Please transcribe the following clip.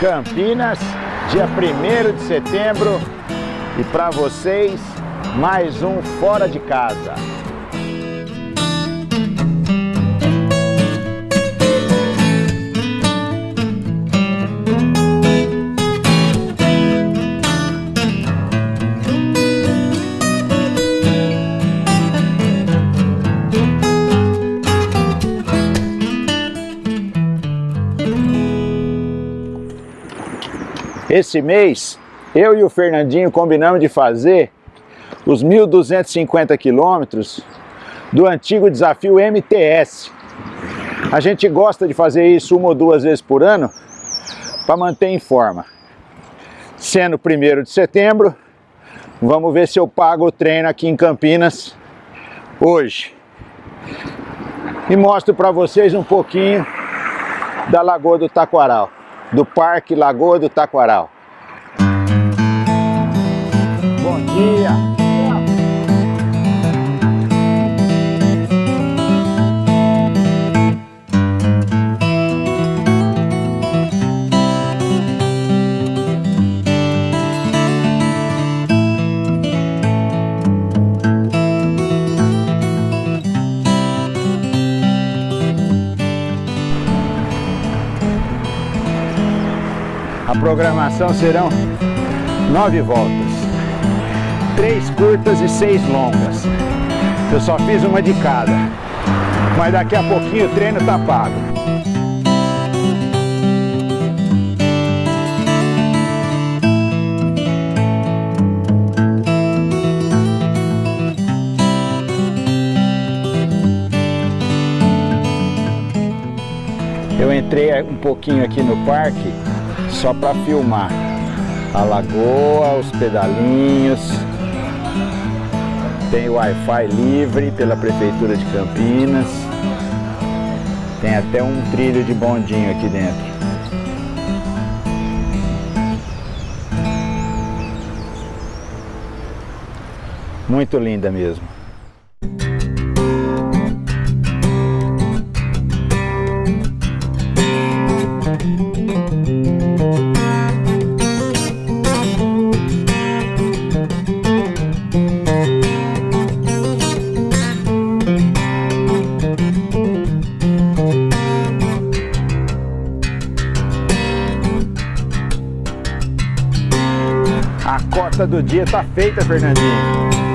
Campinas, dia 1 de setembro. E para vocês, mais um Fora de Casa. Esse mês, eu e o Fernandinho combinamos de fazer os 1.250 quilômetros do antigo desafio MTS. A gente gosta de fazer isso uma ou duas vezes por ano para manter em forma. Sendo 1 de setembro, vamos ver se eu pago o treino aqui em Campinas hoje. E mostro para vocês um pouquinho da Lagoa do Taquaral do Parque Lagoa do Taquaral. Bom dia! Programação serão nove voltas. Três curtas e seis longas. Eu só fiz uma de cada. Mas daqui a pouquinho o treino tá pago. Eu entrei um pouquinho aqui no parque só para filmar a lagoa, os pedalinhos. Tem Wi-Fi livre pela Prefeitura de Campinas. Tem até um trilho de bondinho aqui dentro. Muito linda mesmo. A cota do dia tá feita, Fernandinho.